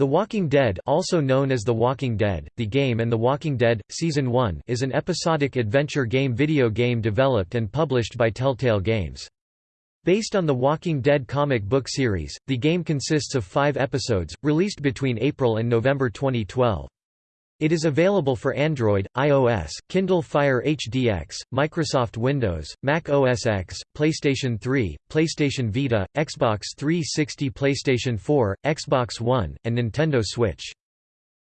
The Walking Dead also known as The Walking Dead, The Game and The Walking Dead, Season 1 is an episodic adventure game video game developed and published by Telltale Games. Based on the Walking Dead comic book series, the game consists of five episodes, released between April and November 2012. It is available for Android, iOS, Kindle Fire HDX, Microsoft Windows, Mac OS X, PlayStation 3, PlayStation Vita, Xbox 360 PlayStation 4, Xbox One, and Nintendo Switch.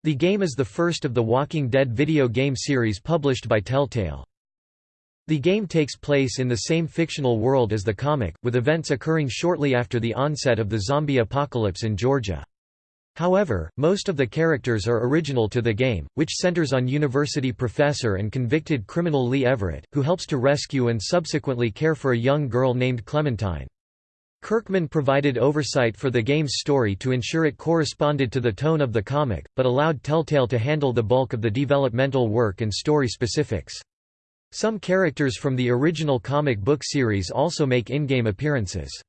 The game is the first of the Walking Dead video game series published by Telltale. The game takes place in the same fictional world as the comic, with events occurring shortly after the onset of the zombie apocalypse in Georgia. However, most of the characters are original to the game, which centers on university professor and convicted criminal Lee Everett, who helps to rescue and subsequently care for a young girl named Clementine. Kirkman provided oversight for the game's story to ensure it corresponded to the tone of the comic, but allowed Telltale to handle the bulk of the developmental work and story specifics. Some characters from the original comic book series also make in-game appearances.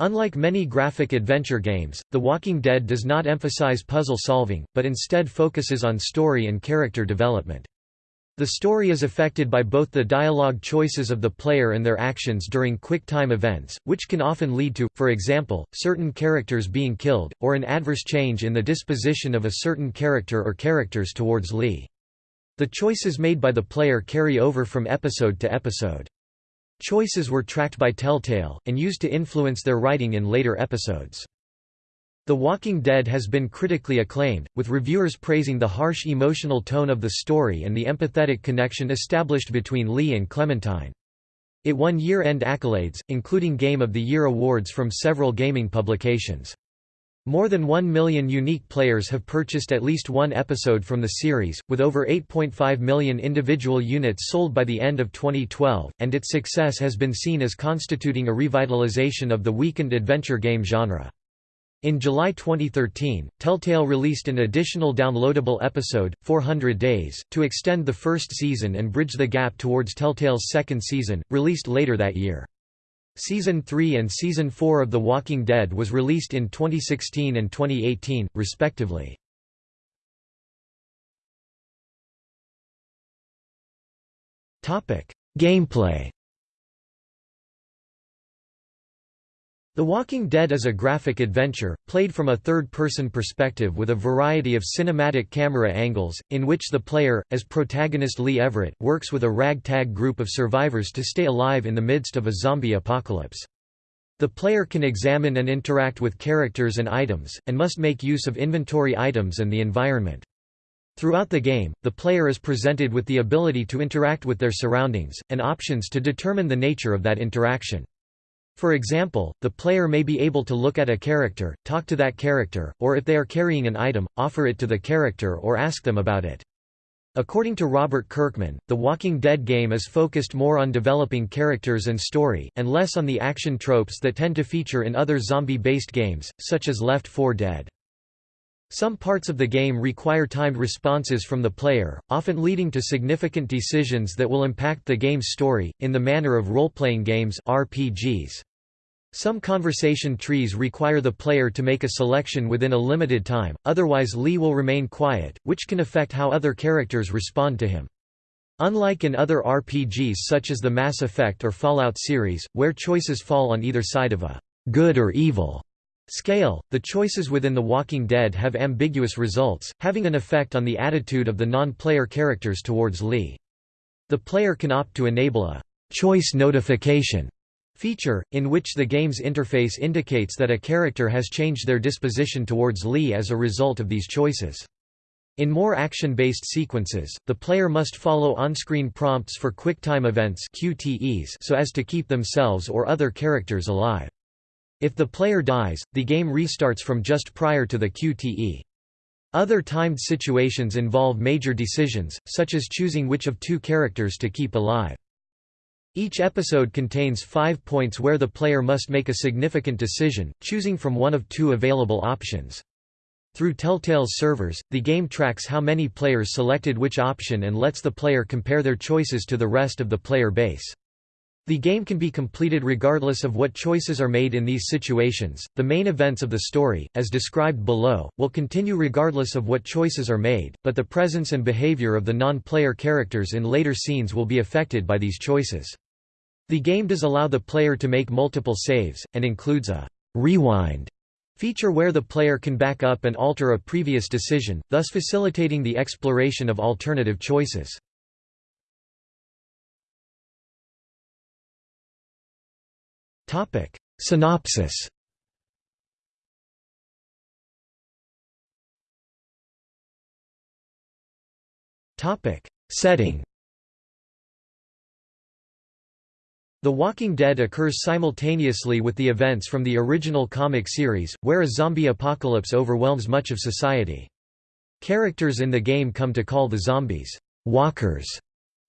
Unlike many graphic adventure games, The Walking Dead does not emphasize puzzle solving, but instead focuses on story and character development. The story is affected by both the dialogue choices of the player and their actions during quick-time events, which can often lead to, for example, certain characters being killed, or an adverse change in the disposition of a certain character or characters towards Lee. The choices made by the player carry over from episode to episode. Choices were tracked by Telltale, and used to influence their writing in later episodes. The Walking Dead has been critically acclaimed, with reviewers praising the harsh emotional tone of the story and the empathetic connection established between Lee and Clementine. It won year-end accolades, including Game of the Year awards from several gaming publications. More than 1 million unique players have purchased at least one episode from the series, with over 8.5 million individual units sold by the end of 2012, and its success has been seen as constituting a revitalization of the weekend adventure game genre. In July 2013, Telltale released an additional downloadable episode, 400 Days, to extend the first season and bridge the gap towards Telltale's second season, released later that year. Season 3 and Season 4 of The Walking Dead was released in 2016 and 2018, respectively. Gameplay The Walking Dead is a graphic adventure, played from a third-person perspective with a variety of cinematic camera angles, in which the player, as protagonist Lee Everett, works with a ragtag group of survivors to stay alive in the midst of a zombie apocalypse. The player can examine and interact with characters and items, and must make use of inventory items and the environment. Throughout the game, the player is presented with the ability to interact with their surroundings, and options to determine the nature of that interaction. For example, the player may be able to look at a character, talk to that character, or if they are carrying an item, offer it to the character or ask them about it. According to Robert Kirkman, The Walking Dead game is focused more on developing characters and story, and less on the action tropes that tend to feature in other zombie-based games, such as Left 4 Dead. Some parts of the game require timed responses from the player, often leading to significant decisions that will impact the game's story, in the manner of role-playing games RPGs. Some conversation trees require the player to make a selection within a limited time, otherwise Lee will remain quiet, which can affect how other characters respond to him. Unlike in other RPGs such as the Mass Effect or Fallout series, where choices fall on either side of a good or evil Scale The choices within The Walking Dead have ambiguous results, having an effect on the attitude of the non-player characters towards Lee. The player can opt to enable a choice notification feature, in which the game's interface indicates that a character has changed their disposition towards Lee as a result of these choices. In more action-based sequences, the player must follow on-screen prompts for QuickTime events QTEs so as to keep themselves or other characters alive. If the player dies, the game restarts from just prior to the QTE. Other timed situations involve major decisions, such as choosing which of two characters to keep alive. Each episode contains five points where the player must make a significant decision, choosing from one of two available options. Through Telltale's servers, the game tracks how many players selected which option and lets the player compare their choices to the rest of the player base. The game can be completed regardless of what choices are made in these situations. The main events of the story, as described below, will continue regardless of what choices are made, but the presence and behavior of the non-player characters in later scenes will be affected by these choices. The game does allow the player to make multiple saves, and includes a rewind feature where the player can back up and alter a previous decision, thus facilitating the exploration of alternative choices. Topic Synopsis Topic Setting The Walking Dead occurs simultaneously with the events from the original comic series, where a zombie apocalypse overwhelms much of society. Characters in the game come to call the zombies, walkers,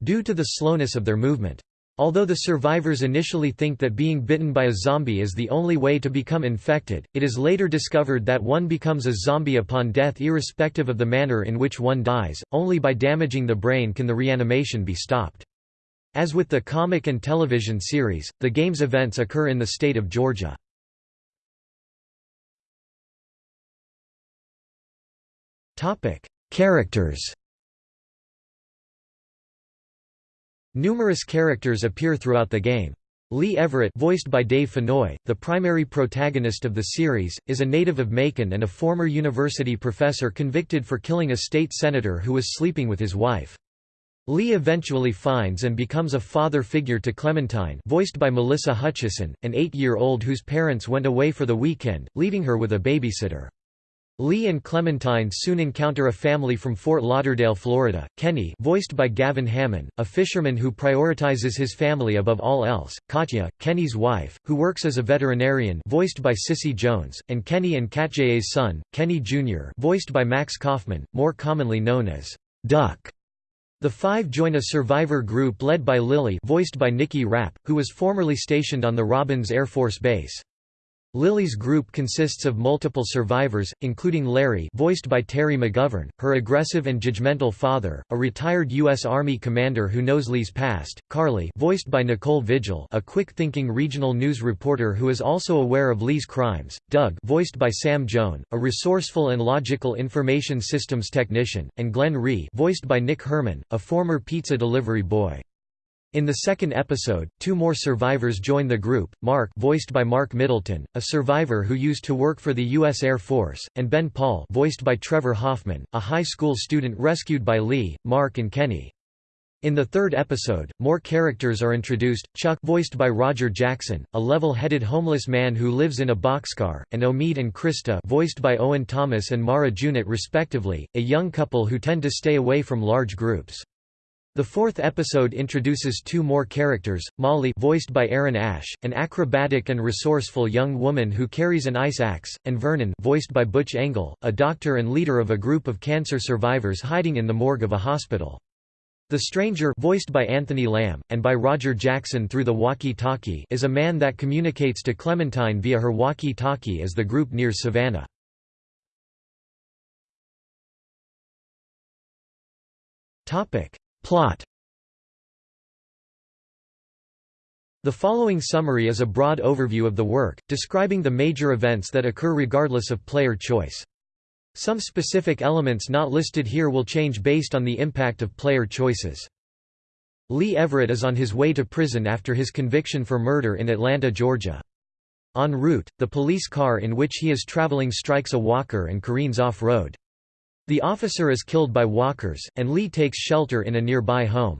due to the slowness of their movement. Although the survivors initially think that being bitten by a zombie is the only way to become infected, it is later discovered that one becomes a zombie upon death irrespective of the manner in which one dies, only by damaging the brain can the reanimation be stopped. As with the comic and television series, the game's events occur in the state of Georgia. Characters Numerous characters appear throughout the game. Lee Everett voiced by Dave Fennoy, the primary protagonist of the series, is a native of Macon and a former university professor convicted for killing a state senator who was sleeping with his wife. Lee eventually finds and becomes a father figure to Clementine voiced by Melissa Hutchison, an eight-year-old whose parents went away for the weekend, leaving her with a babysitter. Lee and Clementine soon encounter a family from Fort Lauderdale, Florida. Kenny, voiced by Gavin Hammon, a fisherman who prioritizes his family above all else. Katya, Kenny's wife, who works as a veterinarian, voiced by Cissy Jones, and Kenny and Katja's son, Kenny Jr., voiced by Max Kaufman, more commonly known as Duck. The five join a survivor group led by Lily, voiced by Nikki Rapp, who was formerly stationed on the Robbins Air Force Base. Lily's group consists of multiple survivors, including Larry voiced by Terry McGovern, her aggressive and judgmental father, a retired U.S. Army commander who knows Lee's past, Carly voiced by Nicole Vigil a quick-thinking regional news reporter who is also aware of Lee's crimes, Doug voiced by Sam Joan, a resourceful and logical information systems technician, and Glenn Rhee voiced by Nick Herman, a former pizza delivery boy. In the second episode, two more survivors join the group, Mark voiced by Mark Middleton, a survivor who used to work for the U.S. Air Force, and Ben Paul voiced by Trevor Hoffman, a high school student rescued by Lee, Mark and Kenny. In the third episode, more characters are introduced, Chuck voiced by Roger Jackson, a level-headed homeless man who lives in a boxcar, and Omid and Krista voiced by Owen Thomas and Mara Junot respectively, a young couple who tend to stay away from large groups. The fourth episode introduces two more characters, Molly voiced by Erin Ashe, an acrobatic and resourceful young woman who carries an ice axe, and Vernon voiced by Butch Engle, a doctor and leader of a group of cancer survivors hiding in the morgue of a hospital. The Stranger voiced by Anthony Lam, and by Roger Jackson through the walkie-talkie is a man that communicates to Clementine via her walkie-talkie as the group nears Savannah. Topic Plot The following summary is a broad overview of the work, describing the major events that occur regardless of player choice. Some specific elements not listed here will change based on the impact of player choices. Lee Everett is on his way to prison after his conviction for murder in Atlanta, Georgia. En route, the police car in which he is traveling strikes a walker and careens off-road. The officer is killed by walkers, and Lee takes shelter in a nearby home.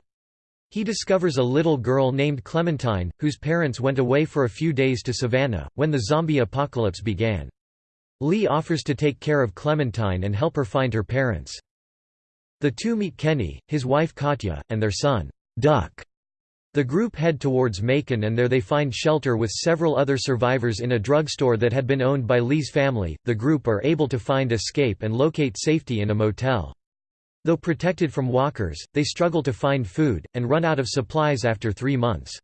He discovers a little girl named Clementine, whose parents went away for a few days to Savannah, when the zombie apocalypse began. Lee offers to take care of Clementine and help her find her parents. The two meet Kenny, his wife Katya, and their son, Duck. The group head towards Macon and there they find shelter with several other survivors in a drugstore that had been owned by Lee's family. The group are able to find escape and locate safety in a motel. Though protected from walkers, they struggle to find food, and run out of supplies after three months.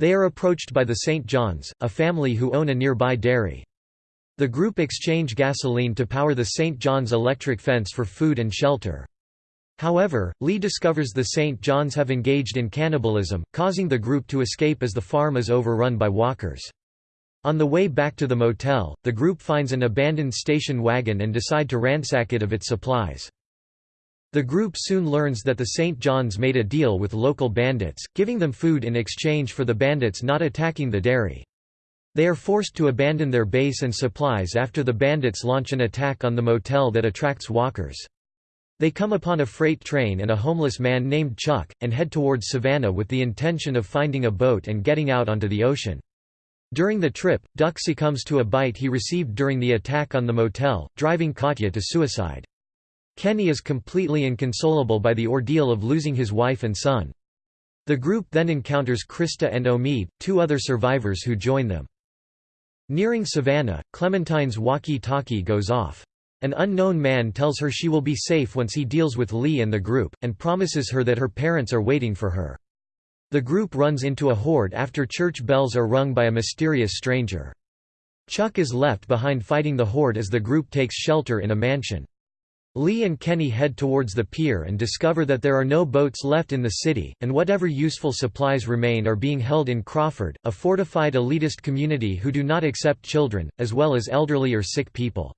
They are approached by the St. Johns, a family who own a nearby dairy. The group exchange gasoline to power the St. John's electric fence for food and shelter. However, Lee discovers the St. Johns have engaged in cannibalism, causing the group to escape as the farm is overrun by walkers. On the way back to the motel, the group finds an abandoned station wagon and decide to ransack it of its supplies. The group soon learns that the St. John's made a deal with local bandits, giving them food in exchange for the bandits not attacking the dairy. They are forced to abandon their base and supplies after the bandits launch an attack on the motel that attracts walkers. They come upon a freight train and a homeless man named Chuck, and head towards Savannah with the intention of finding a boat and getting out onto the ocean. During the trip, Duck succumbs to a bite he received during the attack on the motel, driving Katya to suicide. Kenny is completely inconsolable by the ordeal of losing his wife and son. The group then encounters Krista and Omid, two other survivors who join them. Nearing Savannah, Clementine's walkie-talkie goes off. An unknown man tells her she will be safe once he deals with Lee and the group, and promises her that her parents are waiting for her. The group runs into a horde after church bells are rung by a mysterious stranger. Chuck is left behind fighting the horde as the group takes shelter in a mansion. Lee and Kenny head towards the pier and discover that there are no boats left in the city, and whatever useful supplies remain are being held in Crawford, a fortified elitist community who do not accept children, as well as elderly or sick people.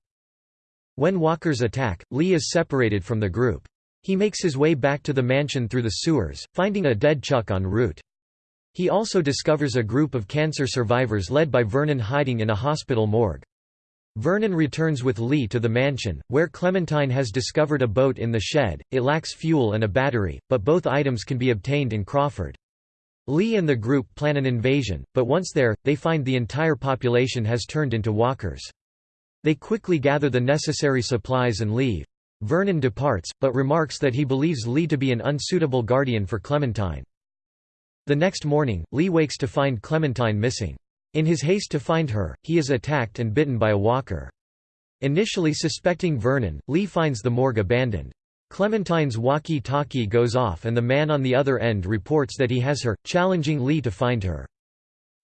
When walkers attack, Lee is separated from the group. He makes his way back to the mansion through the sewers, finding a dead Chuck en route. He also discovers a group of cancer survivors led by Vernon hiding in a hospital morgue. Vernon returns with Lee to the mansion, where Clementine has discovered a boat in the shed, it lacks fuel and a battery, but both items can be obtained in Crawford. Lee and the group plan an invasion, but once there, they find the entire population has turned into walkers. They quickly gather the necessary supplies and leave. Vernon departs, but remarks that he believes Lee to be an unsuitable guardian for Clementine. The next morning, Lee wakes to find Clementine missing. In his haste to find her, he is attacked and bitten by a walker. Initially suspecting Vernon, Lee finds the morgue abandoned. Clementine's walkie-talkie goes off and the man on the other end reports that he has her, challenging Lee to find her.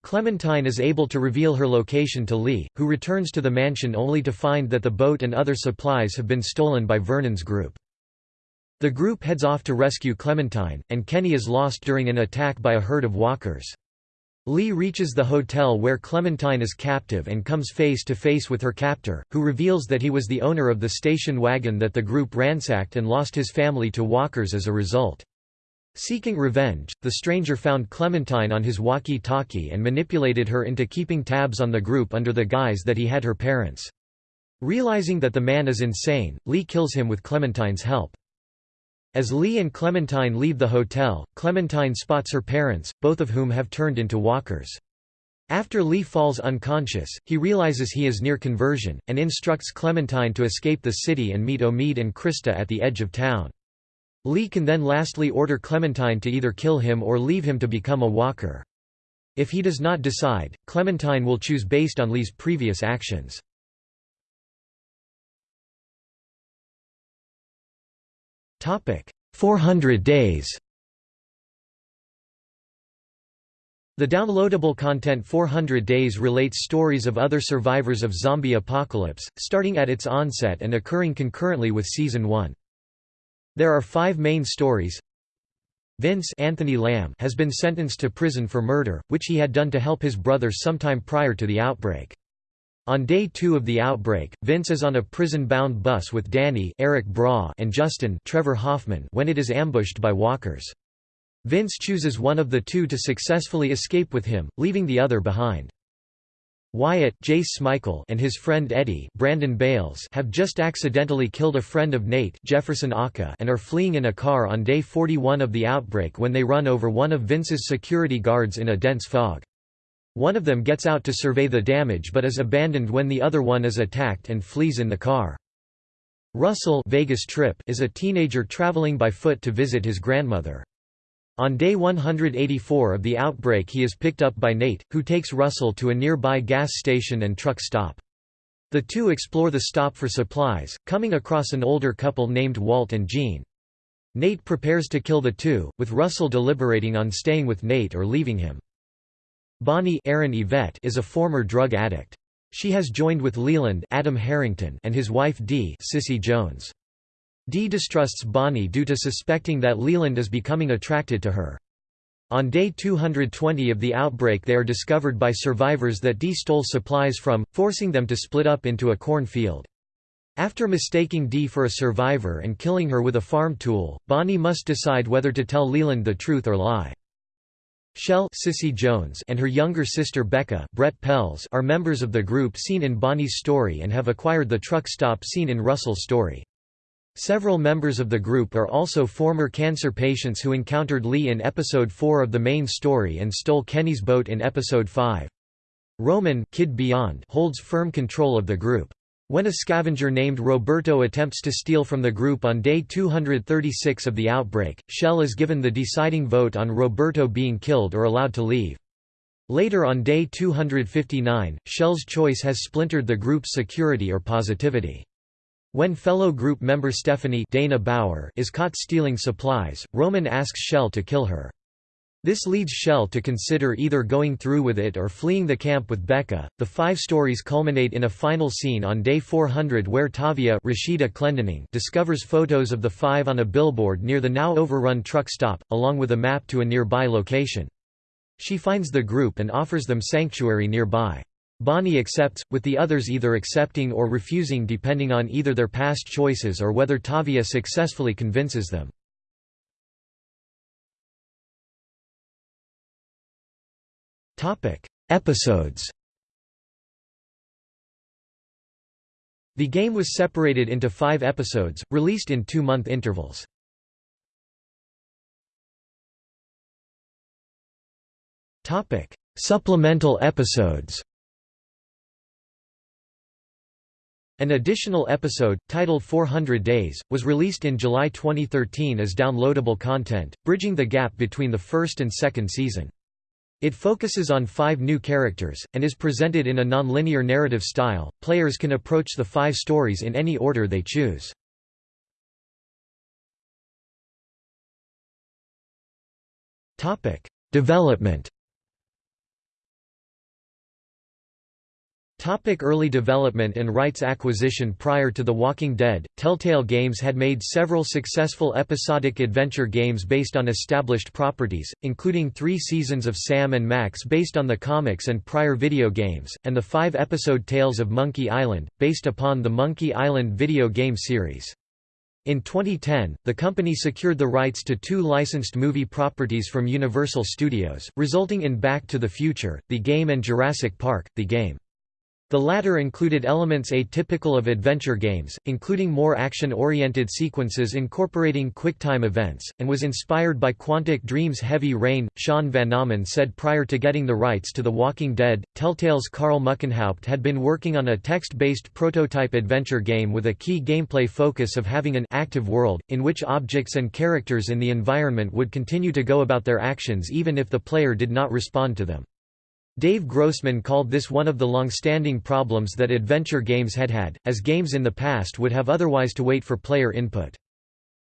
Clementine is able to reveal her location to Lee, who returns to the mansion only to find that the boat and other supplies have been stolen by Vernon's group. The group heads off to rescue Clementine, and Kenny is lost during an attack by a herd of walkers. Lee reaches the hotel where Clementine is captive and comes face to face with her captor, who reveals that he was the owner of the station wagon that the group ransacked and lost his family to walkers as a result. Seeking revenge, the stranger found Clementine on his walkie-talkie and manipulated her into keeping tabs on the group under the guise that he had her parents. Realizing that the man is insane, Lee kills him with Clementine's help. As Lee and Clementine leave the hotel, Clementine spots her parents, both of whom have turned into walkers. After Lee falls unconscious, he realizes he is near conversion, and instructs Clementine to escape the city and meet Omid and Krista at the edge of town. Lee can then lastly order Clementine to either kill him or leave him to become a walker. If he does not decide, Clementine will choose based on Lee's previous actions. Topic: 400 days The downloadable content 400 Days relates stories of other survivors of zombie apocalypse, starting at its onset and occurring concurrently with Season 1. There are five main stories. Vince Anthony Lam has been sentenced to prison for murder, which he had done to help his brother sometime prior to the outbreak. On day two of the outbreak, Vince is on a prison-bound bus with Danny Eric Braw and Justin Trevor Hoffman when it is ambushed by walkers. Vince chooses one of the two to successfully escape with him, leaving the other behind. Wyatt Jace Smikle and his friend Eddie Brandon Bales have just accidentally killed a friend of Nate Jefferson Aka and are fleeing in a car on day 41 of the outbreak when they run over one of Vince's security guards in a dense fog. One of them gets out to survey the damage but is abandoned when the other one is attacked and flees in the car. Russell Vegas trip is a teenager traveling by foot to visit his grandmother. On day 184 of the outbreak he is picked up by Nate, who takes Russell to a nearby gas station and truck stop. The two explore the stop for supplies, coming across an older couple named Walt and Jean. Nate prepares to kill the two, with Russell deliberating on staying with Nate or leaving him. Bonnie Erin Yvette is a former drug addict. She has joined with Leland Adam Harrington and his wife Dee Cissy Jones. Dee distrusts Bonnie due to suspecting that Leland is becoming attracted to her. On day 220 of the outbreak they are discovered by survivors that Dee stole supplies from, forcing them to split up into a corn field. After mistaking Dee for a survivor and killing her with a farm tool, Bonnie must decide whether to tell Leland the truth or lie. Shell Cissy Jones and her younger sister Becca Brett Pells are members of the group seen in Bonnie's story and have acquired the truck stop seen in Russell's story. Several members of the group are also former cancer patients who encountered Lee in episode 4 of the main story and stole Kenny's boat in episode 5. Roman Kid Beyond holds firm control of the group. When a scavenger named Roberto attempts to steal from the group on day 236 of the outbreak, Shell is given the deciding vote on Roberto being killed or allowed to leave. Later on day 259, Shell's choice has splintered the group's security or positivity. When fellow group member Stephanie Dana Bauer is caught stealing supplies, Roman asks Shell to kill her. This leads Shell to consider either going through with it or fleeing the camp with Becca. The five stories culminate in a final scene on day 400 where Tavia Rashida Clendening discovers photos of the five on a billboard near the now overrun truck stop, along with a map to a nearby location. She finds the group and offers them sanctuary nearby. Bonnie accepts, with the others either accepting or refusing depending on either their past choices or whether Tavia successfully convinces them. Episodes The game was separated into five episodes, released in two-month intervals. Supplemental episodes An additional episode, titled 400 Days, was released in July 2013 as downloadable content, bridging the gap between the first and second season. It focuses on five new characters, and is presented in a non-linear narrative style. Players can approach the five stories in any order they choose. Development Topic early development and rights acquisition Prior to The Walking Dead, Telltale Games had made several successful episodic adventure games based on established properties, including three seasons of Sam and Max based on the comics and prior video games, and the five-episode Tales of Monkey Island, based upon the Monkey Island video game series. In 2010, the company secured the rights to two licensed movie properties from Universal Studios, resulting in Back to the Future, the game and Jurassic Park, the game. The latter included elements atypical of adventure games, including more action-oriented sequences incorporating QuickTime events, and was inspired by Quantic Dream's Heavy Rain. Sean Van Vanaman said prior to getting the rights to The Walking Dead, Telltale's Karl Muckenhaupt had been working on a text-based prototype adventure game with a key gameplay focus of having an active world, in which objects and characters in the environment would continue to go about their actions even if the player did not respond to them. Dave Grossman called this one of the long-standing problems that adventure games had had, as games in the past would have otherwise to wait for player input.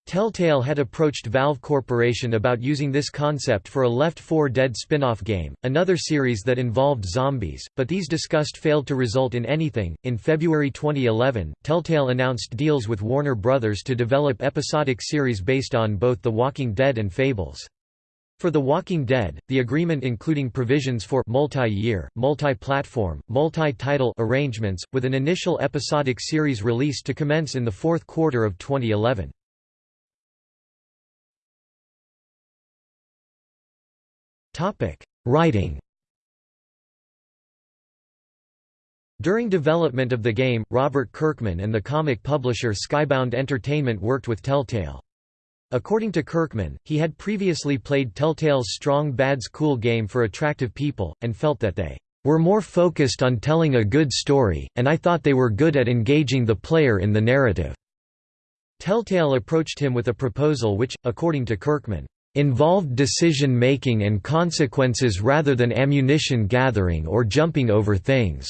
Telltale had approached Valve Corporation about using this concept for a Left 4 Dead spin-off game, another series that involved zombies, but these discussed failed to result in anything. In February 2011, Telltale announced deals with Warner Brothers to develop episodic series based on both The Walking Dead and Fables. For The Walking Dead, the agreement including provisions for multi-year, multi-platform, multi-title arrangements, with an initial episodic series release to commence in the fourth quarter of 2011. Writing During development of the game, Robert Kirkman and the comic publisher Skybound Entertainment worked with Telltale. According to Kirkman, he had previously played Telltale's Strong Bad's Cool game for attractive people, and felt that they were more focused on telling a good story, and I thought they were good at engaging the player in the narrative." Telltale approached him with a proposal which, according to Kirkman, "...involved decision-making and consequences rather than ammunition gathering or jumping over things."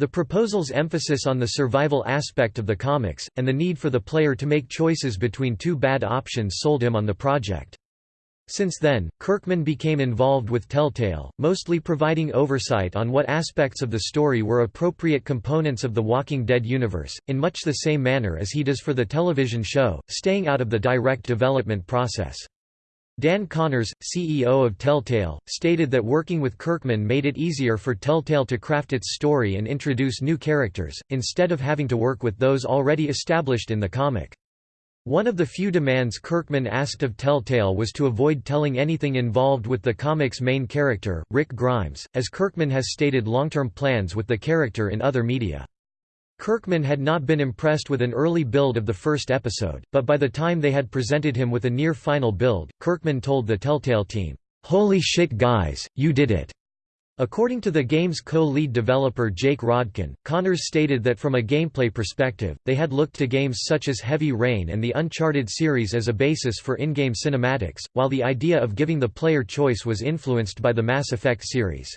The proposal's emphasis on the survival aspect of the comics, and the need for the player to make choices between two bad options sold him on the project. Since then, Kirkman became involved with Telltale, mostly providing oversight on what aspects of the story were appropriate components of the Walking Dead universe, in much the same manner as he does for the television show, staying out of the direct development process. Dan Connors, CEO of Telltale, stated that working with Kirkman made it easier for Telltale to craft its story and introduce new characters, instead of having to work with those already established in the comic. One of the few demands Kirkman asked of Telltale was to avoid telling anything involved with the comic's main character, Rick Grimes, as Kirkman has stated long-term plans with the character in other media. Kirkman had not been impressed with an early build of the first episode, but by the time they had presented him with a near-final build, Kirkman told the Telltale team, "'Holy shit guys, you did it!' According to the game's co-lead developer Jake Rodkin, Connors stated that from a gameplay perspective, they had looked to games such as Heavy Rain and the Uncharted series as a basis for in-game cinematics, while the idea of giving the player choice was influenced by the Mass Effect series.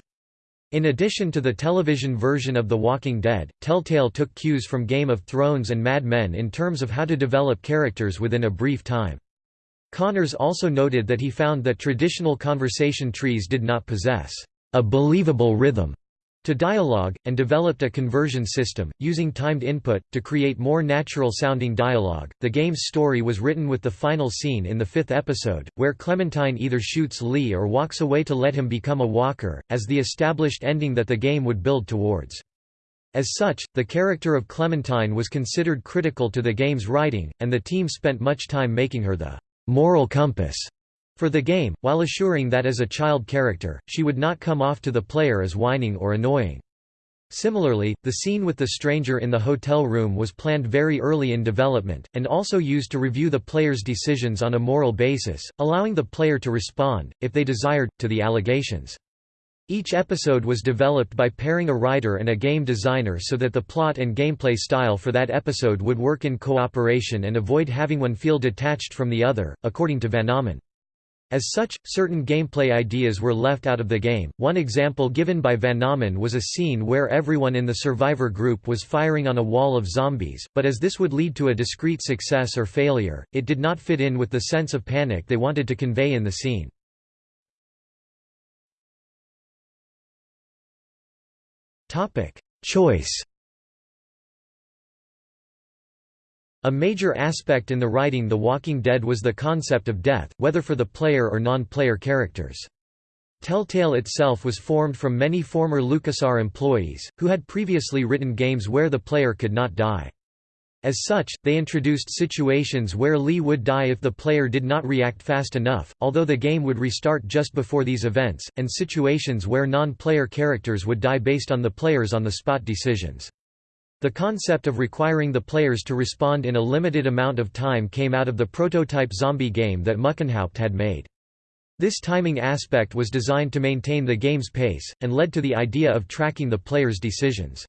In addition to the television version of The Walking Dead, Telltale took cues from Game of Thrones and Mad Men in terms of how to develop characters within a brief time. Connors also noted that he found that traditional conversation trees did not possess a believable rhythm to dialogue, and developed a conversion system, using timed input, to create more natural sounding dialogue. The game's story was written with the final scene in the fifth episode, where Clementine either shoots Lee or walks away to let him become a walker, as the established ending that the game would build towards. As such, the character of Clementine was considered critical to the game's writing, and the team spent much time making her the moral compass for the game, while assuring that as a child character, she would not come off to the player as whining or annoying. Similarly, the scene with the stranger in the hotel room was planned very early in development, and also used to review the player's decisions on a moral basis, allowing the player to respond, if they desired, to the allegations. Each episode was developed by pairing a writer and a game designer so that the plot and gameplay style for that episode would work in cooperation and avoid having one feel detached from the other, according to Vanaman. As such, certain gameplay ideas were left out of the game. One example given by Vanaman was a scene where everyone in the survivor group was firing on a wall of zombies, but as this would lead to a discrete success or failure, it did not fit in with the sense of panic they wanted to convey in the scene. Topic: Choice A major aspect in the writing The Walking Dead was the concept of death, whether for the player or non-player characters. Telltale itself was formed from many former LucasArts employees, who had previously written games where the player could not die. As such, they introduced situations where Lee would die if the player did not react fast enough, although the game would restart just before these events, and situations where non-player characters would die based on the player's on-the-spot decisions. The concept of requiring the players to respond in a limited amount of time came out of the prototype zombie game that Muckenhaupt had made. This timing aspect was designed to maintain the game's pace, and led to the idea of tracking the player's decisions.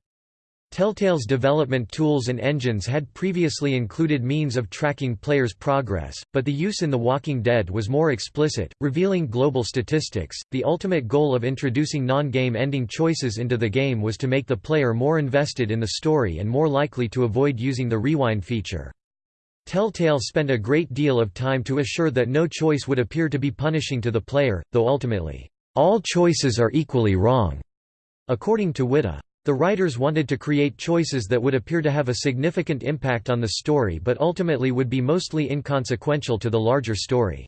Telltale's development tools and engines had previously included means of tracking players' progress, but the use in The Walking Dead was more explicit, revealing global statistics. The ultimate goal of introducing non game ending choices into the game was to make the player more invested in the story and more likely to avoid using the rewind feature. Telltale spent a great deal of time to assure that no choice would appear to be punishing to the player, though ultimately, all choices are equally wrong, according to Whitta. The writers wanted to create choices that would appear to have a significant impact on the story but ultimately would be mostly inconsequential to the larger story.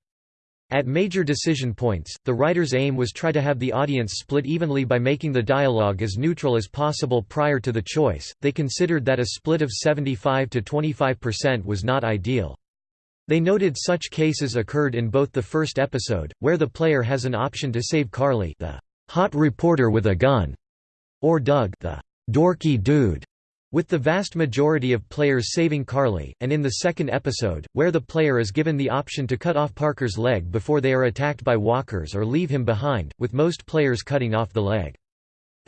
At major decision points, the writer's aim was try to have the audience split evenly by making the dialogue as neutral as possible prior to the choice. They considered that a split of 75 to 25% was not ideal. They noted such cases occurred in both the first episode, where the player has an option to save Carly, the hot reporter with a gun, or Doug the dorky dude, with the vast majority of players saving Carly, and in the second episode, where the player is given the option to cut off Parker's leg before they are attacked by walkers or leave him behind, with most players cutting off the leg.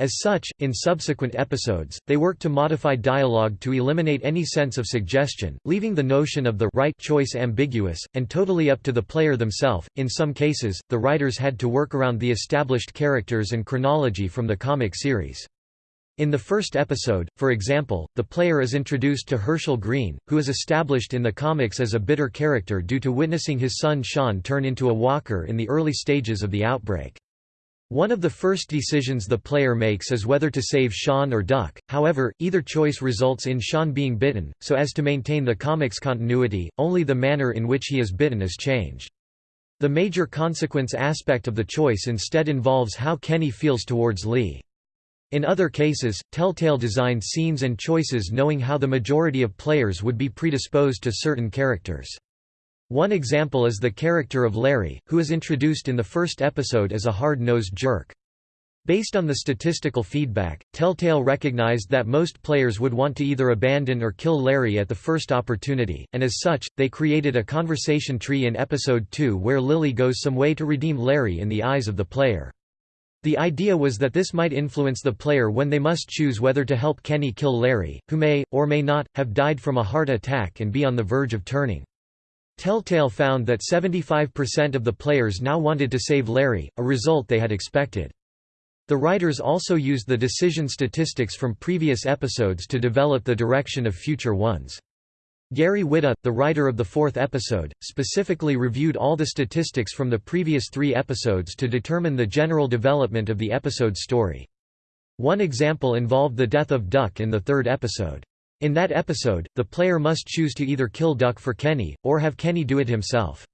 As such, in subsequent episodes, they work to modify dialogue to eliminate any sense of suggestion, leaving the notion of the right choice ambiguous, and totally up to the player themselves. In some cases, the writers had to work around the established characters and chronology from the comic series. In the first episode, for example, the player is introduced to Hershel Greene, who is established in the comics as a bitter character due to witnessing his son Sean turn into a walker in the early stages of the outbreak. One of the first decisions the player makes is whether to save Sean or Duck, however, either choice results in Sean being bitten, so as to maintain the comics continuity, only the manner in which he is bitten is changed. The major consequence aspect of the choice instead involves how Kenny feels towards Lee. In other cases, Telltale designed scenes and choices knowing how the majority of players would be predisposed to certain characters. One example is the character of Larry, who is introduced in the first episode as a hard-nosed jerk. Based on the statistical feedback, Telltale recognized that most players would want to either abandon or kill Larry at the first opportunity, and as such, they created a conversation tree in Episode 2 where Lily goes some way to redeem Larry in the eyes of the player. The idea was that this might influence the player when they must choose whether to help Kenny kill Larry, who may, or may not, have died from a heart attack and be on the verge of turning. Telltale found that 75% of the players now wanted to save Larry, a result they had expected. The writers also used the decision statistics from previous episodes to develop the direction of future ones. Gary Whitta, the writer of the fourth episode, specifically reviewed all the statistics from the previous three episodes to determine the general development of the episode's story. One example involved the death of Duck in the third episode. In that episode, the player must choose to either kill Duck for Kenny, or have Kenny do it himself.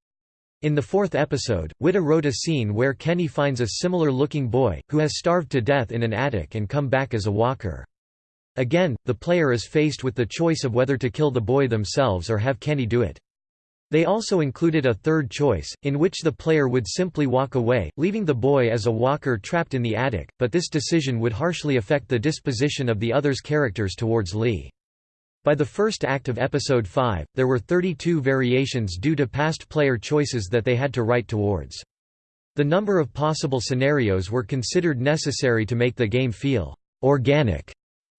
In the fourth episode, Whitta wrote a scene where Kenny finds a similar-looking boy, who has starved to death in an attic and come back as a walker. Again, the player is faced with the choice of whether to kill the boy themselves or have Kenny do it. They also included a third choice, in which the player would simply walk away, leaving the boy as a walker trapped in the attic, but this decision would harshly affect the disposition of the other's characters towards Lee. By the first act of Episode 5, there were 32 variations due to past player choices that they had to write towards. The number of possible scenarios were considered necessary to make the game feel organic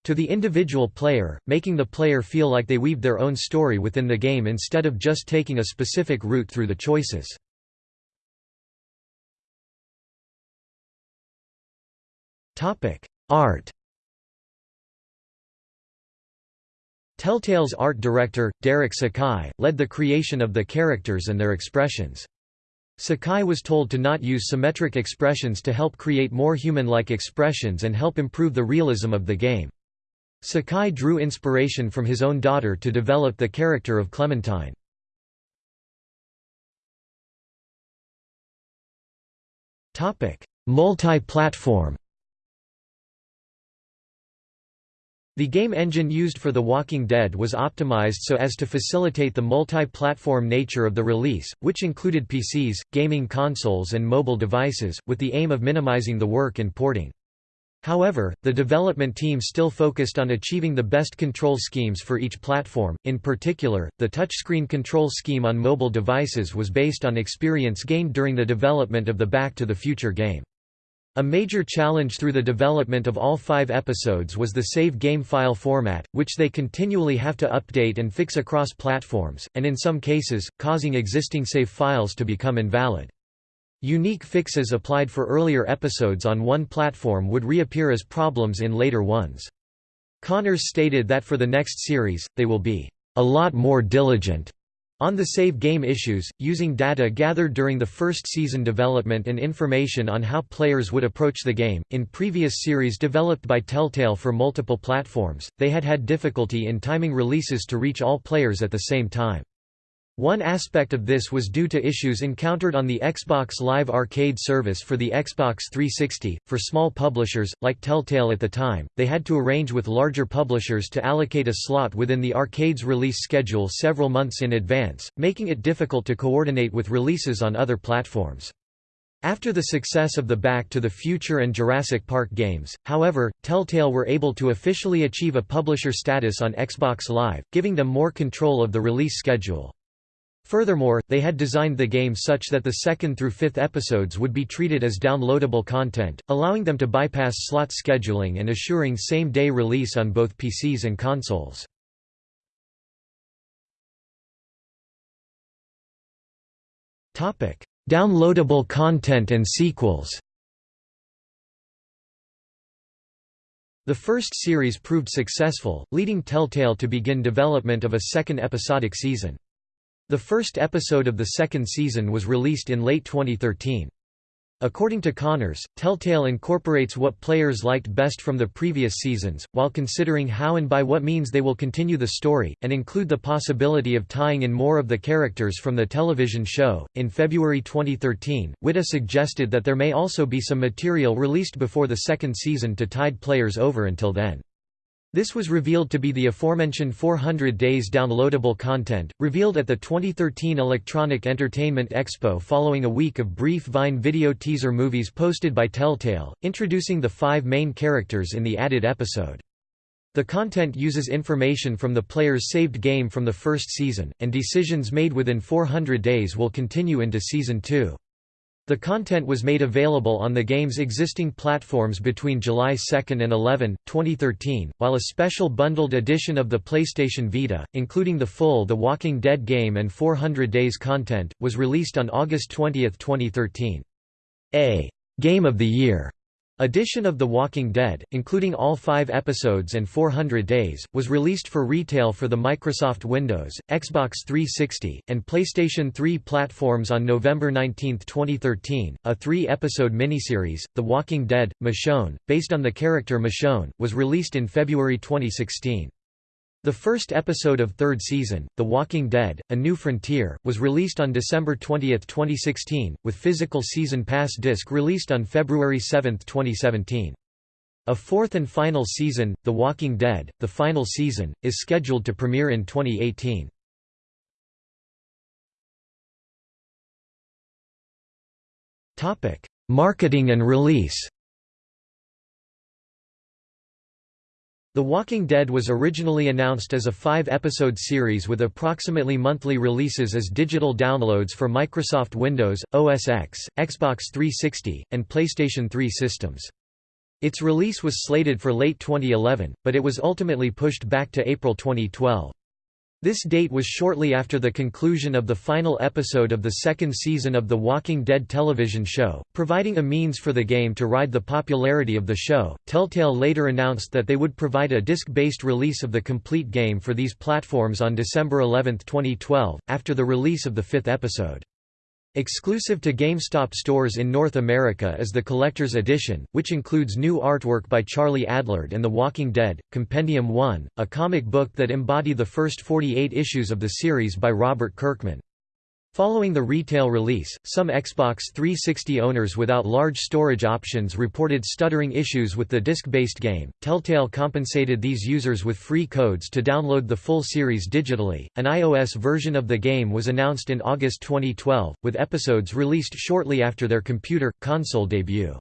to the individual player, making the player feel like they weaved their own story within the game instead of just taking a specific route through the choices. Art Telltale's art director, Derek Sakai, led the creation of the characters and their expressions. Sakai was told to not use symmetric expressions to help create more human-like expressions and help improve the realism of the game. Sakai drew inspiration from his own daughter to develop the character of Clementine. Multi-platform The game engine used for The Walking Dead was optimized so as to facilitate the multi-platform nature of the release, which included PCs, gaming consoles and mobile devices, with the aim of minimizing the work in porting. However, the development team still focused on achieving the best control schemes for each platform, in particular, the touchscreen control scheme on mobile devices was based on experience gained during the development of the Back to the Future game. A major challenge through the development of all five episodes was the save game file format, which they continually have to update and fix across platforms, and in some cases, causing existing save files to become invalid. Unique fixes applied for earlier episodes on one platform would reappear as problems in later ones. Connors stated that for the next series, they will be a lot more diligent on the save game issues, using data gathered during the first season development and information on how players would approach the game. In previous series developed by Telltale for multiple platforms, they had had difficulty in timing releases to reach all players at the same time. One aspect of this was due to issues encountered on the Xbox Live Arcade service for the Xbox 360. For small publishers, like Telltale at the time, they had to arrange with larger publishers to allocate a slot within the arcade's release schedule several months in advance, making it difficult to coordinate with releases on other platforms. After the success of the Back to the Future and Jurassic Park games, however, Telltale were able to officially achieve a publisher status on Xbox Live, giving them more control of the release schedule. Furthermore, they had designed the game such that the second through fifth episodes would be treated as downloadable content, allowing them to bypass slot scheduling and assuring same-day release on both PCs and consoles. Downloadable content and sequels The first series proved successful, leading Telltale to begin development of a second episodic season. The first episode of the second season was released in late 2013. According to Connors, Telltale incorporates what players liked best from the previous seasons, while considering how and by what means they will continue the story, and include the possibility of tying in more of the characters from the television show. In February 2013, Whitta suggested that there may also be some material released before the second season to tide players over until then. This was revealed to be the aforementioned 400 Days downloadable content, revealed at the 2013 Electronic Entertainment Expo following a week of brief Vine video teaser movies posted by Telltale, introducing the five main characters in the added episode. The content uses information from the player's saved game from the first season, and decisions made within 400 days will continue into Season 2. The content was made available on the game's existing platforms between July 2 and 11, 2013, while a special bundled edition of the PlayStation Vita, including the full The Walking Dead game and 400 Days content, was released on August 20, 2013. A Game of the Year Edition of The Walking Dead, including all five episodes and 400 Days, was released for retail for the Microsoft Windows, Xbox 360, and PlayStation 3 platforms on November 19, 2013. A three episode miniseries, The Walking Dead Michonne, based on the character Michonne, was released in February 2016. The first episode of third season, The Walking Dead, A New Frontier, was released on December 20, 2016, with physical season pass disc released on February 7, 2017. A fourth and final season, The Walking Dead, the final season, is scheduled to premiere in 2018. Marketing and release The Walking Dead was originally announced as a five-episode series with approximately monthly releases as digital downloads for Microsoft Windows, OS X, Xbox 360, and PlayStation 3 systems. Its release was slated for late 2011, but it was ultimately pushed back to April 2012. This date was shortly after the conclusion of the final episode of the second season of The Walking Dead television show, providing a means for the game to ride the popularity of the show. Telltale later announced that they would provide a disc-based release of the complete game for these platforms on December 11, 2012, after the release of the fifth episode. Exclusive to GameStop stores in North America is the Collector's Edition, which includes new artwork by Charlie Adlard and The Walking Dead, Compendium 1, a comic book that embody the first 48 issues of the series by Robert Kirkman. Following the retail release, some Xbox 360 owners without large storage options reported stuttering issues with the disc-based game. Telltale compensated these users with free codes to download the full series digitally. An iOS version of the game was announced in August 2012, with episodes released shortly after their computer console debut.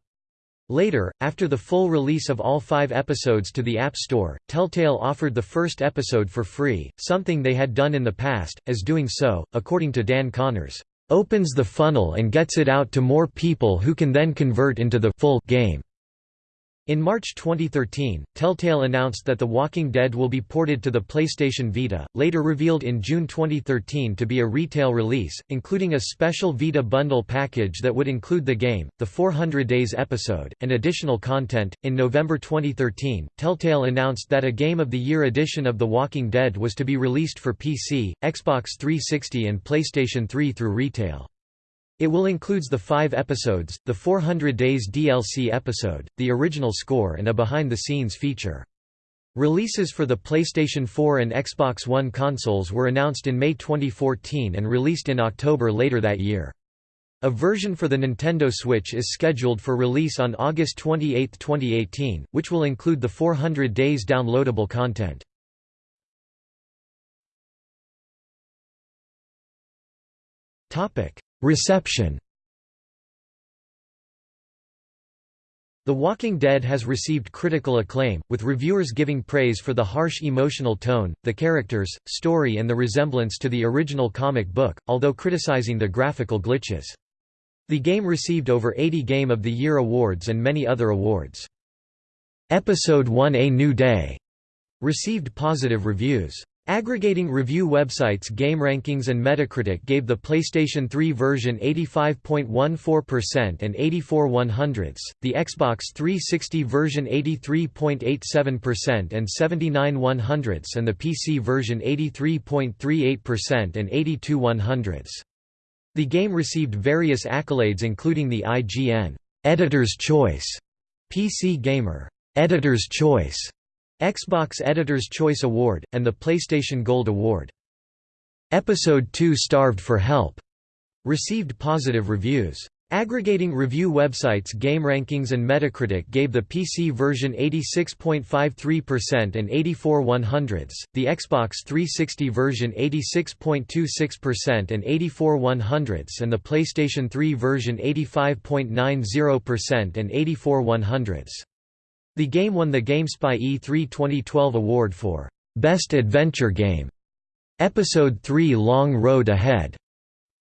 Later, after the full release of all five episodes to the App Store, Telltale offered the first episode for free, something they had done in the past, as doing so, according to Dan Connors, "...opens the funnel and gets it out to more people who can then convert into the full game." In March 2013, Telltale announced that The Walking Dead will be ported to the PlayStation Vita, later revealed in June 2013 to be a retail release, including a special Vita bundle package that would include the game, the 400 Days episode, and additional content. In November 2013, Telltale announced that a Game of the Year edition of The Walking Dead was to be released for PC, Xbox 360, and PlayStation 3 through retail. It will includes the five episodes, the 400 Days DLC episode, the original score and a behind-the-scenes feature. Releases for the PlayStation 4 and Xbox One consoles were announced in May 2014 and released in October later that year. A version for the Nintendo Switch is scheduled for release on August 28, 2018, which will include the 400 Days downloadable content. Reception The Walking Dead has received critical acclaim, with reviewers giving praise for the harsh emotional tone, the characters, story and the resemblance to the original comic book, although criticizing the graphical glitches. The game received over 80 Game of the Year awards and many other awards. Episode 1 A New Day received positive reviews. Aggregating review websites GameRankings and Metacritic gave the PlayStation 3 version 85.14% and 84 100ths, the Xbox 360 version 83.87% and 79 100ths and the PC version 83.38% and 82 100ths. The game received various accolades including the IGN Editor's Choice, PC Gamer Editor's Choice, Xbox Editor's Choice Award, and the PlayStation Gold Award. Episode 2 Starved for Help received positive reviews. Aggregating review websites GameRankings and Metacritic gave the PC version 86.53% and 84 100ths, the Xbox 360 version 86.26% and 84 100ths and the PlayStation 3 version 85.90% and 84 100ths. The game won the GameSpy E3 2012 award for Best Adventure Game. Episode 3 Long Road Ahead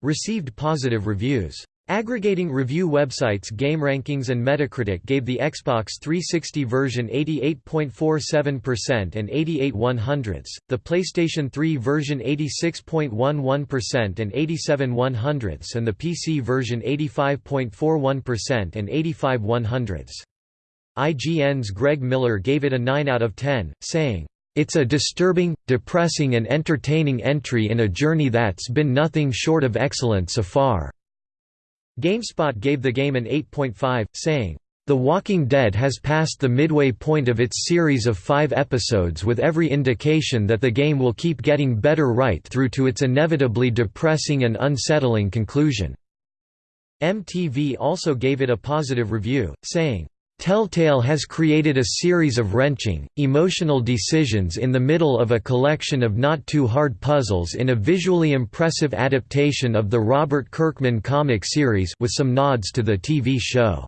received positive reviews. Aggregating review websites GameRankings and Metacritic gave the Xbox 360 version 88.47% and 88 100ths, the PlayStation 3 version 86.11% and 87 100ths and the PC version 85.41% and 85 100ths. IGN's Greg Miller gave it a 9 out of 10, saying, "...it's a disturbing, depressing and entertaining entry in a journey that's been nothing short of excellent so far." GameSpot gave the game an 8.5, saying, The Walking Dead has passed the midway point of its series of five episodes with every indication that the game will keep getting better right through to its inevitably depressing and unsettling conclusion." MTV also gave it a positive review, saying, Telltale has created a series of wrenching, emotional decisions in the middle of a collection of not-too-hard puzzles in a visually impressive adaptation of the Robert Kirkman comic series with some nods to the TV show.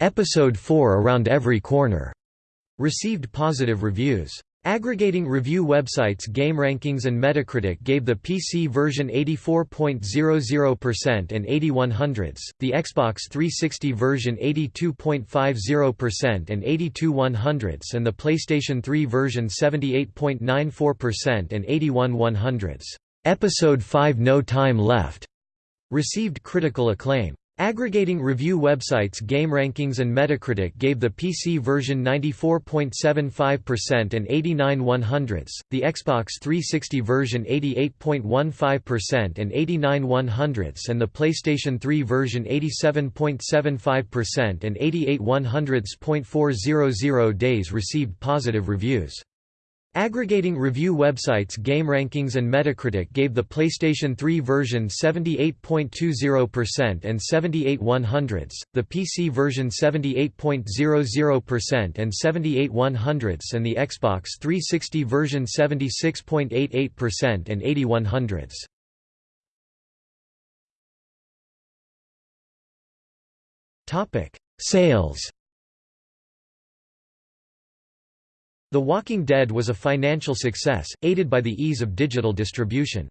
Episode 4 Around Every Corner received positive reviews. Aggregating review websites GameRankings and Metacritic gave the PC version 84.00% and 81 hundredths, the Xbox 360 version 82.50% and 82 one hundredths and the PlayStation 3 version 78.94% and 81 one hundredths. Episode 5 No Time Left received critical acclaim. Aggregating review websites GameRankings and Metacritic gave the PC version 94.75% and 89 100ths, the Xbox 360 version 88.15% and 89 100ths and the PlayStation 3 version 87.75% and 88 100ths.400 days received positive reviews. Aggregating review websites GameRankings and Metacritic gave the PlayStation 3 version 78.20% and 78 100ths, the PC version 78.00% and 78 100ths and the Xbox 360 version 76.88% and 80 100ths. Sales The Walking Dead was a financial success, aided by the ease of digital distribution.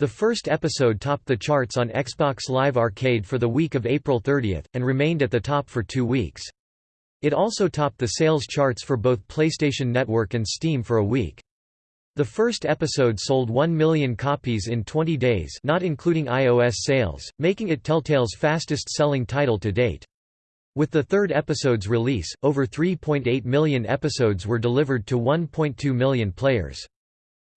The first episode topped the charts on Xbox Live Arcade for the week of April 30, and remained at the top for two weeks. It also topped the sales charts for both PlayStation Network and Steam for a week. The first episode sold 1 million copies in 20 days not including iOS sales, making it Telltale's fastest-selling title to date. With the third episode's release, over 3.8 million episodes were delivered to 1.2 million players.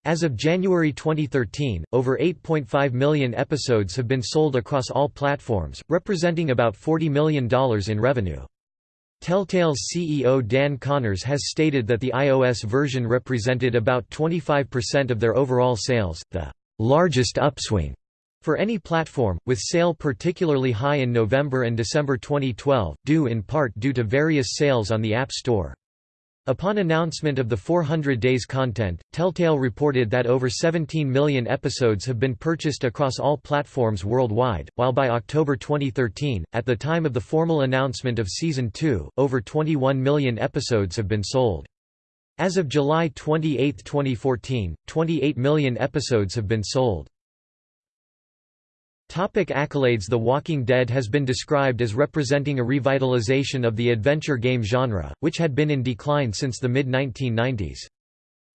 As of January 2013, over 8.5 million episodes have been sold across all platforms, representing about $40 million in revenue. Telltale's CEO Dan Connors has stated that the iOS version represented about 25% of their overall sales, the largest upswing for any platform, with sale particularly high in November and December 2012, due in part due to various sales on the App Store. Upon announcement of the 400 days content, Telltale reported that over 17 million episodes have been purchased across all platforms worldwide, while by October 2013, at the time of the formal announcement of Season 2, over 21 million episodes have been sold. As of July 28, 2014, 28 million episodes have been sold. Topic accolades The Walking Dead has been described as representing a revitalization of the adventure game genre, which had been in decline since the mid-1990s.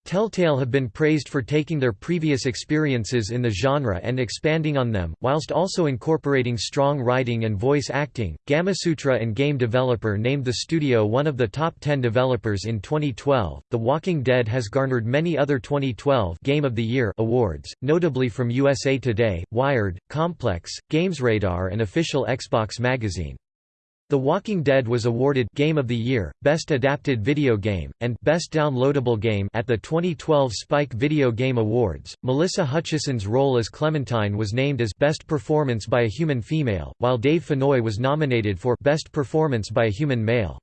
Telltale have been praised for taking their previous experiences in the genre and expanding on them, whilst also incorporating strong writing and voice acting. Gamasutra and Game Developer named the studio one of the top 10 developers in 2012. The Walking Dead has garnered many other 2012 Game of the Year awards, notably from USA Today, Wired, Complex, GamesRadar, and official Xbox magazine. The Walking Dead was awarded Game of the Year, Best Adapted Video Game, and Best Downloadable Game at the 2012 Spike Video Game Awards. Melissa Hutchison's role as Clementine was named as Best Performance by a Human Female, while Dave Fennoy was nominated for Best Performance by a Human Male.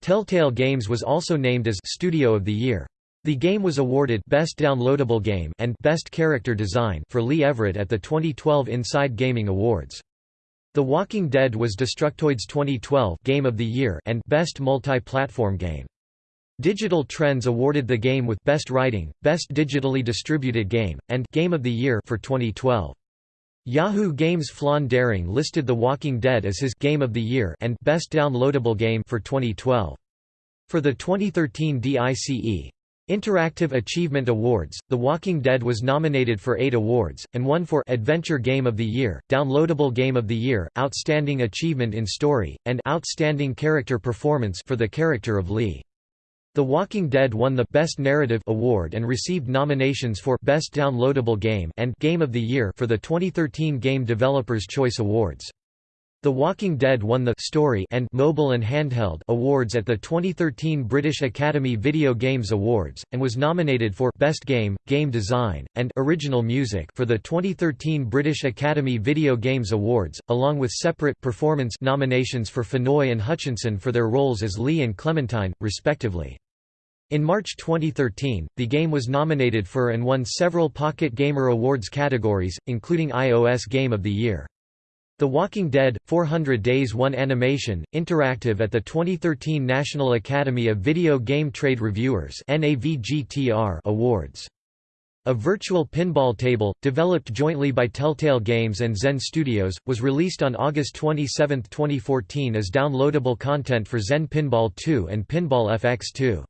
Telltale Games was also named as Studio of the Year. The game was awarded Best Downloadable Game and Best Character Design for Lee Everett at the 2012 Inside Gaming Awards. The Walking Dead was Destructoid's 2012 Game of the Year and Best Multi-Platform Game. Digital Trends awarded the game with Best Writing, Best Digitally Distributed Game, and Game of the Year for 2012. Yahoo Games Flan Daring listed The Walking Dead as his Game of the Year and Best Downloadable Game for 2012. For the 2013 DICE, Interactive Achievement Awards, The Walking Dead was nominated for eight awards, and won for Adventure Game of the Year, Downloadable Game of the Year, Outstanding Achievement in Story, and Outstanding Character Performance for the character of Lee. The Walking Dead won the Best Narrative Award and received nominations for Best Downloadable Game and Game of the Year for the 2013 Game Developers Choice Awards. The Walking Dead won the Story and Mobile and Handheld Awards at the 2013 British Academy Video Games Awards, and was nominated for Best Game, Game Design, and Original Music for the 2013 British Academy Video Games Awards, along with separate performance nominations for Fennoy and Hutchinson for their roles as Lee and Clementine, respectively. In March 2013, the game was nominated for and won several Pocket Gamer Awards categories, including iOS Game of the Year. The Walking Dead, 400 Days 1 Animation, Interactive at the 2013 National Academy of Video Game Trade Reviewers Awards. A virtual pinball table, developed jointly by Telltale Games and Zen Studios, was released on August 27, 2014 as downloadable content for Zen Pinball 2 and Pinball FX2.